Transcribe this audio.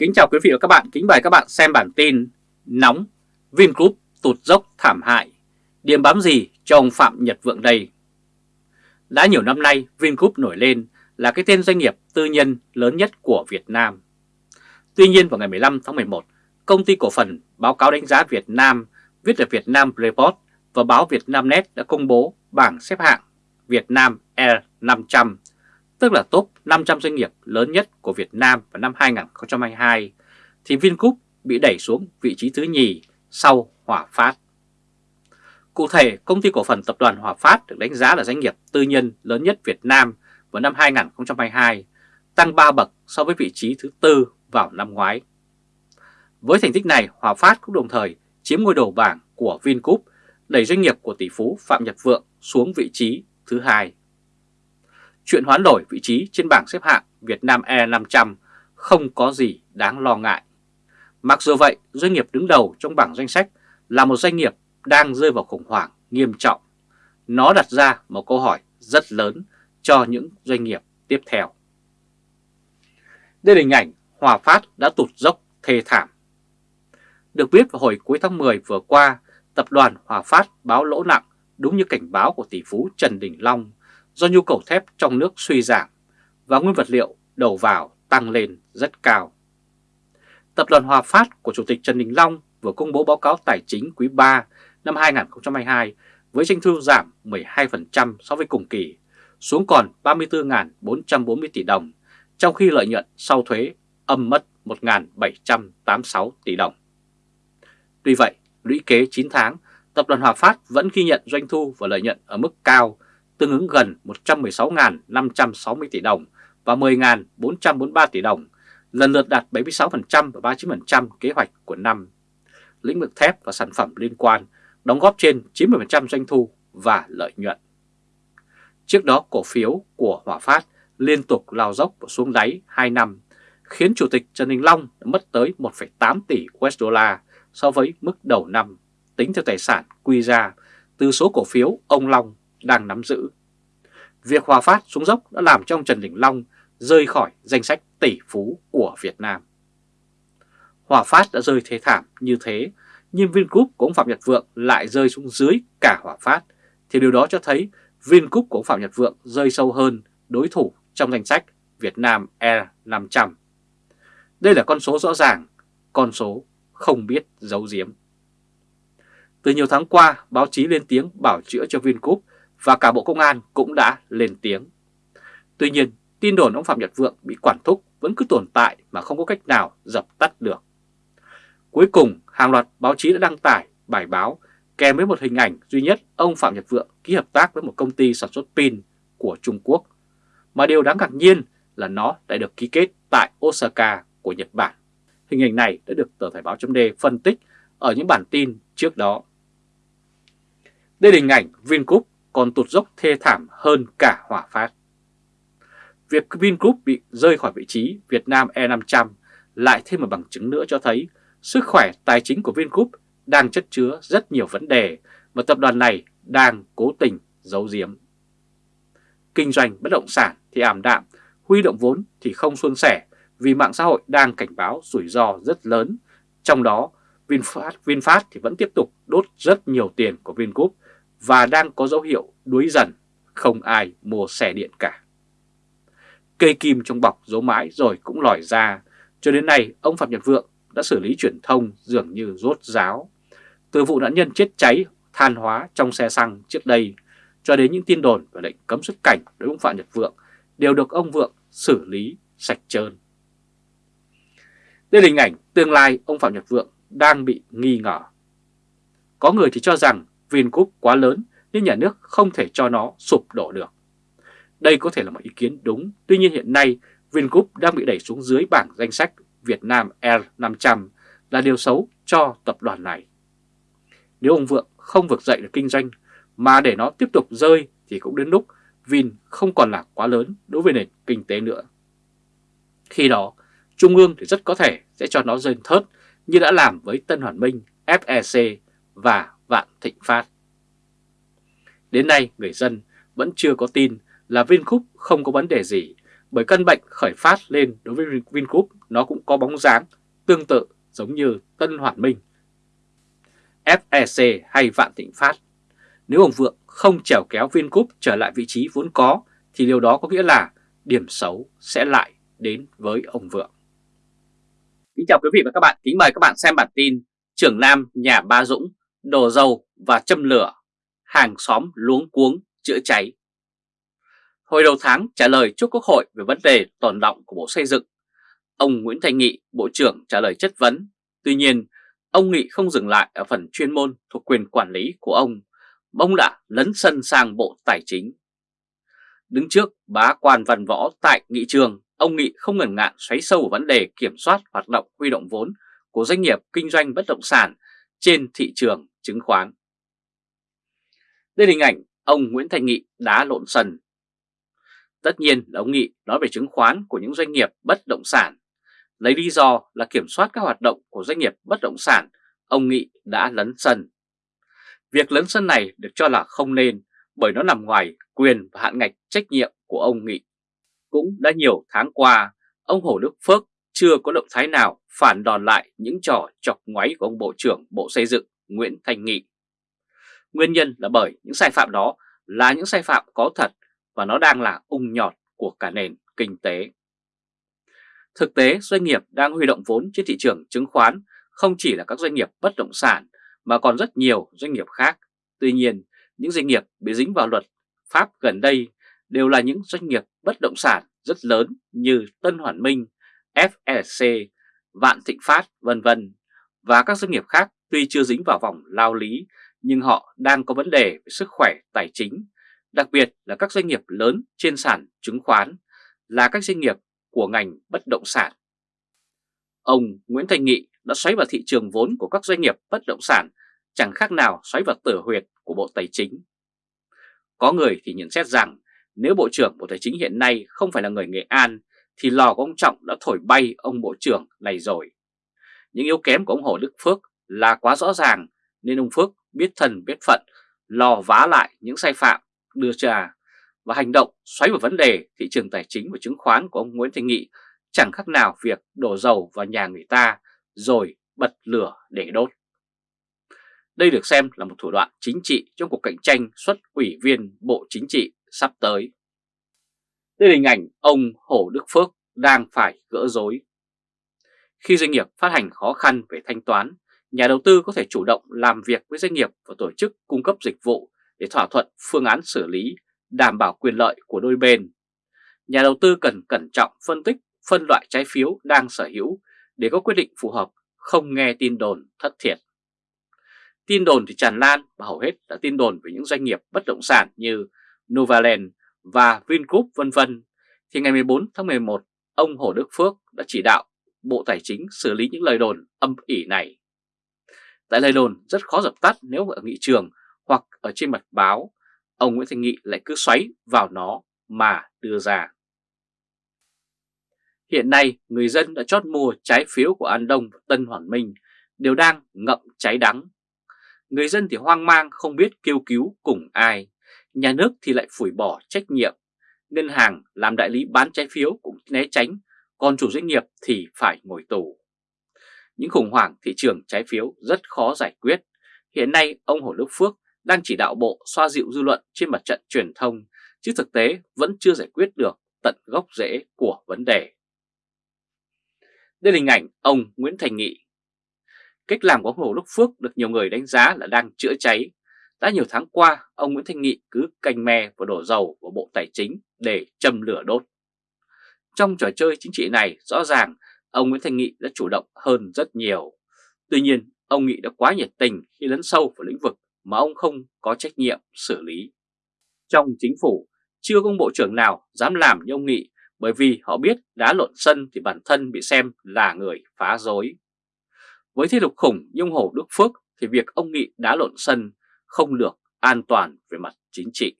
Kính chào quý vị và các bạn, kính mời các bạn xem bản tin Nóng, Vingroup tụt dốc thảm hại, điểm bám gì cho ông Phạm Nhật Vượng đây? Đã nhiều năm nay, Vingroup nổi lên là cái tên doanh nghiệp tư nhân lớn nhất của Việt Nam. Tuy nhiên vào ngày 15 tháng 11, công ty cổ phần báo cáo đánh giá Việt Nam, viết ở Việt Nam Report và báo Việt Nam Net đã công bố bảng xếp hạng Việt Nam Air 500 tức là top 500 doanh nghiệp lớn nhất của Việt Nam vào năm 2022, thì Vingroup bị đẩy xuống vị trí thứ nhì sau Hòa Phát. Cụ thể, công ty cổ phần tập đoàn Hòa Phát được đánh giá là doanh nghiệp tư nhân lớn nhất Việt Nam vào năm 2022, tăng 3 bậc so với vị trí thứ tư vào năm ngoái. Với thành tích này, Hòa Phát cũng đồng thời chiếm ngôi đầu bảng của Vingroup, đẩy doanh nghiệp của tỷ phú Phạm Nhật Vượng xuống vị trí thứ hai chuyện hoán đổi vị trí trên bảng xếp hạng Việt Nam E500 không có gì đáng lo ngại. Mặc dù vậy, doanh nghiệp đứng đầu trong bảng danh sách là một doanh nghiệp đang rơi vào khủng hoảng nghiêm trọng. Nó đặt ra một câu hỏi rất lớn cho những doanh nghiệp tiếp theo. Đây là hình ảnh Hòa Phát đã tụt dốc thê thảm. Được biết vào hồi cuối tháng 10 vừa qua, tập đoàn Hòa Phát báo lỗ nặng đúng như cảnh báo của tỷ phú Trần Đình Long do nhu cầu thép trong nước suy giảm và nguyên vật liệu đầu vào tăng lên rất cao. Tập đoàn Hòa Phát của Chủ tịch Trần Đình Long vừa công bố báo cáo tài chính quý 3 năm 2022 với doanh thu giảm 12% so với cùng kỳ, xuống còn 34.440 tỷ đồng, trong khi lợi nhuận sau thuế âm mất 1.786 tỷ đồng. Tuy vậy, lũy kế 9 tháng, Tập đoàn Hòa Phát vẫn ghi nhận doanh thu và lợi nhuận ở mức cao tương ứng gần 116.560 tỷ đồng và 10.443 tỷ đồng, lần lượt đạt 76% và 39% kế hoạch của năm. Lĩnh vực thép và sản phẩm liên quan đóng góp trên 90% doanh thu và lợi nhuận. Trước đó cổ phiếu của Hòa Phát liên tục lao dốc và xuống đáy 2 năm, khiến Chủ tịch Trần Đình Long mất tới 1,8 tỷ USD so với mức đầu năm, tính theo tài sản quy ra từ số cổ phiếu ông Long đang nắm giữ. Việc Hòa Phát xuống dốc đã làm cho ông Trần Đình Long rơi khỏi danh sách tỷ phú của Việt Nam. Hòa Phát đã rơi thế thảm như thế, nhưng Vingroup của ông Phạm Nhật Vượng lại rơi xuống dưới cả Hòa Phát, thì điều đó cho thấy Vingroup của ông Phạm Nhật Vượng rơi sâu hơn đối thủ trong danh sách Việt Nam e Air 500. Đây là con số rõ ràng, con số không biết giấu giếm. Từ nhiều tháng qua, báo chí lên tiếng bảo chữa cho Vingroup và cả Bộ Công an cũng đã lên tiếng. Tuy nhiên, tin đồn ông Phạm Nhật Vượng bị quản thúc vẫn cứ tồn tại mà không có cách nào dập tắt được. Cuối cùng, hàng loạt báo chí đã đăng tải bài báo kèm với một hình ảnh duy nhất ông Phạm Nhật Vượng ký hợp tác với một công ty sản xuất pin của Trung Quốc. Mà điều đáng ngạc nhiên là nó đã được ký kết tại Osaka của Nhật Bản. Hình ảnh này đã được tờ Thời báo chấm phân tích ở những bản tin trước đó. Đây là hình ảnh Vingroup còn tụt dốc thê thảm hơn cả hỏa Phát. Việc Vingroup bị rơi khỏi vị trí Việt Nam E500 lại thêm một bằng chứng nữa cho thấy sức khỏe tài chính của Vingroup đang chất chứa rất nhiều vấn đề mà tập đoàn này đang cố tình giấu giếm. Kinh doanh bất động sản thì ảm đạm, huy động vốn thì không suôn sẻ vì mạng xã hội đang cảnh báo rủi ro rất lớn. Trong đó, VinFast, VinFast thì vẫn tiếp tục đốt rất nhiều tiền của Vingroup và đang có dấu hiệu đuối dần, không ai mua xe điện cả. Cây kim trong bọc giấu mãi rồi cũng lòi ra, cho đến nay ông Phạm Nhật Vượng đã xử lý truyền thông dường như rốt ráo. Từ vụ nạn nhân chết cháy than hóa trong xe xăng trước đây cho đến những tin đồn về lệnh cấm xuất cảnh đối với ông Phạm Nhật Vượng đều được ông Vượng xử lý sạch trơn. Đây là hình ảnh tương lai ông Phạm Nhật Vượng đang bị nghi ngờ. Có người thì cho rằng Vingroup quá lớn nên nhà nước không thể cho nó sụp đổ được. Đây có thể là một ý kiến đúng, tuy nhiên hiện nay Vingroup đang bị đẩy xuống dưới bảng danh sách Việt Nam Air 500 là điều xấu cho tập đoàn này. Nếu ông Vượng không vực dậy được kinh doanh mà để nó tiếp tục rơi thì cũng đến lúc Vin không còn là quá lớn đối với nền kinh tế nữa. Khi đó, Trung ương thì rất có thể sẽ cho nó rơi thớt như đã làm với Tân Hoàn Minh, FEC và Vạn Thịnh Phát. Đến nay người dân vẫn chưa có tin là Vingroup không có vấn đề gì Bởi căn bệnh khởi phát lên đối với Vingroup nó cũng có bóng dáng tương tự giống như Tân Hoàn Minh, FEC hay Vạn Thịnh Phát. Nếu ông Vượng không trèo kéo Vingroup trở lại vị trí vốn có thì điều đó có nghĩa là điểm xấu sẽ lại đến với ông Vượng. Kính chào quý vị và các bạn, kính mời các bạn xem bản tin Trưởng Nam nhà Ba Dũng đổ dầu và châm lửa, hàng xóm luống cuống chữa cháy. Hồi đầu tháng trả lời trước Quốc hội về vấn đề tồn động của Bộ Xây dựng, ông Nguyễn Thành Nghị, Bộ trưởng trả lời chất vấn. Tuy nhiên, ông Nghị không dừng lại ở phần chuyên môn thuộc quyền quản lý của ông, ông đã lấn sân sang Bộ Tài chính. Đứng trước bá quan văn võ tại nghị trường, ông Nghị không ngần ngại xoáy sâu vào vấn đề kiểm soát hoạt động huy động vốn của doanh nghiệp kinh doanh bất động sản trên thị trường chứng khoán. Đây là hình ảnh ông Nguyễn Thành Nghị đá lộn sân. Tất nhiên là ông Nghị nói về chứng khoán của những doanh nghiệp bất động sản. Lấy lý do là kiểm soát các hoạt động của doanh nghiệp bất động sản, ông Nghị đã lấn sân. Việc lấn sân này được cho là không nên bởi nó nằm ngoài quyền và hạn ngạch trách nhiệm của ông Nghị. Cũng đã nhiều tháng qua, ông Hồ Đức Phước chưa có động thái nào phản đòn lại những trò chọc ngoáy của ông Bộ trưởng Bộ Xây dựng Nguyễn Thành Nghị. Nguyên nhân là bởi những sai phạm đó là những sai phạm có thật và nó đang là ung nhọt của cả nền kinh tế. Thực tế, doanh nghiệp đang huy động vốn trên thị trường chứng khoán không chỉ là các doanh nghiệp bất động sản mà còn rất nhiều doanh nghiệp khác. Tuy nhiên, những doanh nghiệp bị dính vào luật Pháp gần đây đều là những doanh nghiệp bất động sản rất lớn như Tân Hoàn Minh, FLC, Vạn Thịnh Phát vân vân và các doanh nghiệp khác tuy chưa dính vào vòng lao lý nhưng họ đang có vấn đề về sức khỏe tài chính, đặc biệt là các doanh nghiệp lớn trên sàn chứng khoán là các doanh nghiệp của ngành bất động sản. Ông Nguyễn Thành Nghị đã xoáy vào thị trường vốn của các doanh nghiệp bất động sản chẳng khác nào xoáy vào tử huyệt của Bộ Tài chính. Có người thì nhận xét rằng nếu Bộ trưởng Bộ Tài chính hiện nay không phải là người Nghệ An thì lò của ông Trọng đã thổi bay ông Bộ trưởng này rồi. Những yếu kém của ông Hồ Đức Phước là quá rõ ràng, nên ông Phước biết thần biết phận, lò vá lại những sai phạm, đưa ra và hành động xoáy vào vấn đề thị trường tài chính và chứng khoán của ông Nguyễn Thành Nghị chẳng khác nào việc đổ dầu vào nhà người ta rồi bật lửa để đốt. Đây được xem là một thủ đoạn chính trị trong cuộc cạnh tranh xuất ủy viên Bộ Chính trị sắp tới. Đây là hình ảnh ông Hồ Đức Phước đang phải gỡ rối. Khi doanh nghiệp phát hành khó khăn về thanh toán, nhà đầu tư có thể chủ động làm việc với doanh nghiệp và tổ chức cung cấp dịch vụ để thỏa thuận phương án xử lý, đảm bảo quyền lợi của đôi bên. Nhà đầu tư cần cẩn trọng phân tích, phân loại trái phiếu đang sở hữu để có quyết định phù hợp, không nghe tin đồn thất thiệt. Tin đồn thì tràn lan và hầu hết là tin đồn về những doanh nghiệp bất động sản như Novaland và Vingroup vân vân. Thì ngày 14 tháng 11, ông Hồ Đức Phước đã chỉ đạo Bộ Tài chính xử lý những lời đồn âm ỉ này. Tại lời đồn rất khó dập tắt nếu ở nghị trường hoặc ở trên mặt báo, ông Nguyễn Thành Nghị lại cứ xoáy vào nó mà đưa ra. Hiện nay, người dân đã chót mua trái phiếu của An Đông và Tân Hoàn Minh đều đang ngậm cháy đắng Người dân thì hoang mang không biết kêu cứu cùng ai, nhà nước thì lại phủi bỏ trách nhiệm, ngân hàng làm đại lý bán trái phiếu cũng né tránh, còn chủ doanh nghiệp thì phải ngồi tù. Những khủng hoảng thị trường trái phiếu rất khó giải quyết. Hiện nay ông Hồ Đức Phước đang chỉ đạo bộ xoa dịu dư luận trên mặt trận truyền thông, chứ thực tế vẫn chưa giải quyết được tận gốc rễ của vấn đề. Đây là hình ảnh ông Nguyễn Thành Nghị, Cách làm của Hồ Đức Phước được nhiều người đánh giá là đang chữa cháy. Đã nhiều tháng qua, ông Nguyễn Thanh Nghị cứ canh me và đổ dầu vào Bộ Tài chính để châm lửa đốt. Trong trò chơi chính trị này, rõ ràng ông Nguyễn Thanh Nghị đã chủ động hơn rất nhiều. Tuy nhiên, ông Nghị đã quá nhiệt tình khi lấn sâu vào lĩnh vực mà ông không có trách nhiệm xử lý. Trong chính phủ, chưa có bộ trưởng nào dám làm như ông Nghị bởi vì họ biết đá lộn sân thì bản thân bị xem là người phá rối. Với thế lực khủng như ông Hồ Đức Phước thì việc ông Nghị đá lộn sân không được an toàn về mặt chính trị.